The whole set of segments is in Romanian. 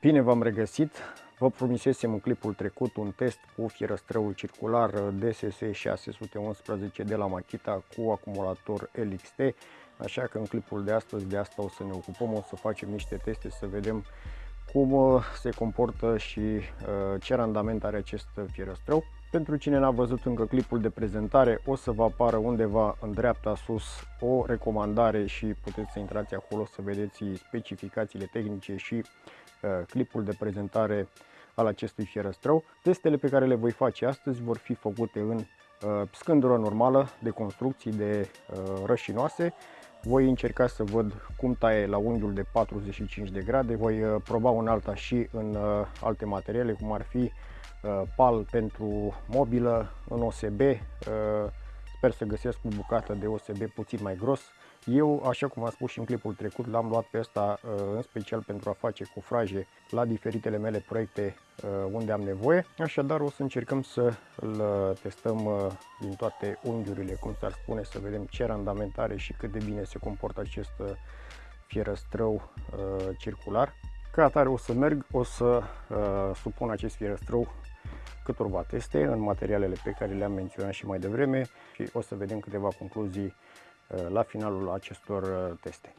Bine v-am regăsit! Vă promisesem în clipul trecut un test cu fierăstrăul circular DSS 611 de la Makita cu acumulator LXT, așa că în clipul de astăzi de asta o să ne ocupăm, o să facem niște teste să vedem cum uh, se comportă și uh, ce randament are acest fierăstrău. Pentru cine n-a văzut încă clipul de prezentare, o să vă apară undeva în dreapta sus o recomandare și puteți să intrați acolo să vedeți specificațiile tehnice și uh, clipul de prezentare al acestui fierăstrău. Testele pe care le voi face astăzi vor fi făcute în scândură normală de construcții de rășinoase. Voi încerca să văd cum taie la unghiul de 45 de grade, voi uh, proba un alta și în uh, alte materiale, cum ar fi uh, pal pentru mobilă, în OSB, sper să găsesc o bucată de OSB puțin mai gros, eu, așa cum am spus și în clipul trecut, l-am luat pe ăsta uh, în special pentru a face cufraje la diferitele mele proiecte uh, unde am nevoie. Așadar, o să încercăm să îl uh, testăm din toate unghiurile, cum s-ar spune, să vedem ce randament are și cât de bine se comportă acest fierăstrău circular. Ca atare o să merg, o să supun acest fierăstrău câtorva teste în materialele pe care le-am menționat și mai devreme și o să vedem câteva concluzii la finalul acestor uh, teste.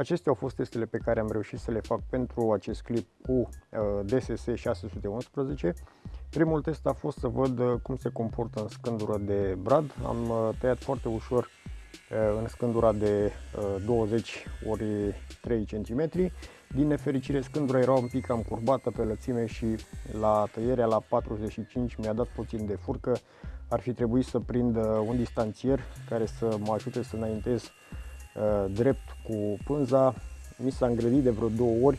Acestea au fost testele pe care am reușit să le fac pentru acest clip cu uh, DSS 611. Primul test a fost să văd uh, cum se comportă în scândură de brad. Am uh, tăiat foarte ușor în scândura de 20 ori 3 cm. Din nefericire scândura era un pic cam curbată pe lățime și la tăierea la 45 mi-a dat puțin de furcă. Ar fi trebuit să prind un distanțier care să mă ajute să înaintez Uh, drept cu pânza. Mi s-a îngrădit de vreo două ori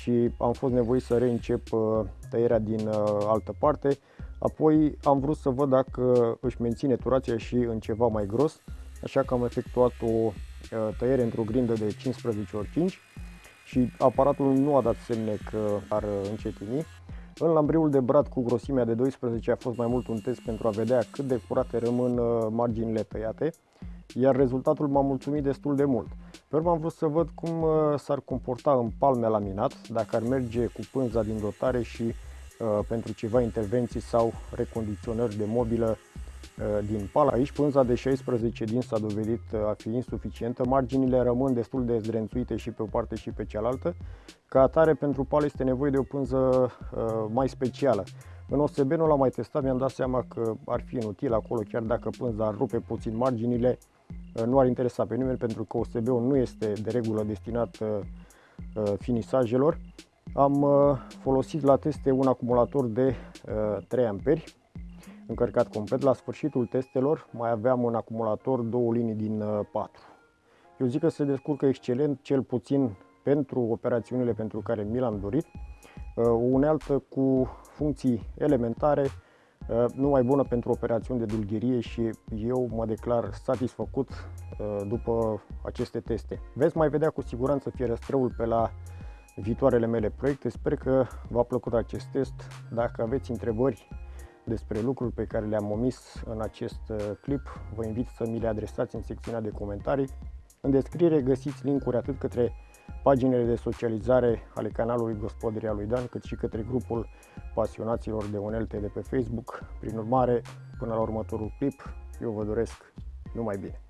și am fost nevoit să reîncep uh, tăierea din uh, altă parte. Apoi am vrut să văd dacă își menține turația și în ceva mai gros, așa că am efectuat o tăiere într-o grindă de 15 x 5 și aparatul nu a dat semne că ar încetini. În lambriul de brad cu grosimea de 12 a fost mai mult un test pentru a vedea cât de curate rămân marginile tăiate iar rezultatul m-a mulțumit destul de mult. Pe urmă am vrut să văd cum uh, s-ar comporta în palme laminat, dacă ar merge cu pânza din dotare și uh, pentru ceva intervenții sau recondiționări de mobilă uh, din pal. Aici pânza de 16 din s-a dovedit uh, a fi insuficientă, marginile rămân destul de zdrențuite și pe o parte și pe cealaltă. Ca atare, pentru pal este nevoie de o pânză uh, mai specială. În OSB nu l-am mai testat, mi-am dat seama că ar fi inutil acolo, chiar dacă pânza ar rupe puțin marginile, uh, nu ar interesa pe nimeni pentru că OSB-ul nu este de regulă destinat uh, uh, finisajelor. Am folosit la teste un acumulator de 3 amperi încărcat complet. La sfârșitul testelor mai aveam un acumulator, două linii din 4. Eu zic că se descurcă excelent, cel puțin pentru operațiunile pentru care mi l-am dorit. O unealtă cu funcții elementare, uh, numai bună pentru operațiuni de dulgherie și eu mă declar satisfăcut uh, după aceste teste. Veți mai vedea cu siguranță fierăstrăul pe la viitoarele mele proiecte. Sper că v-a plăcut acest test. Dacă aveți întrebări despre lucruri pe care le-am omis în acest uh, clip, vă invit să mi le adresați în secțiunea de comentarii. În descriere găsiți linkuri atât către paginile de socializare ale canalului Gospodăria lui Dan, cât și către grupul pasionaților de unelte de pe Facebook. Prin urmare, până la următorul clip, eu vă doresc numai bine!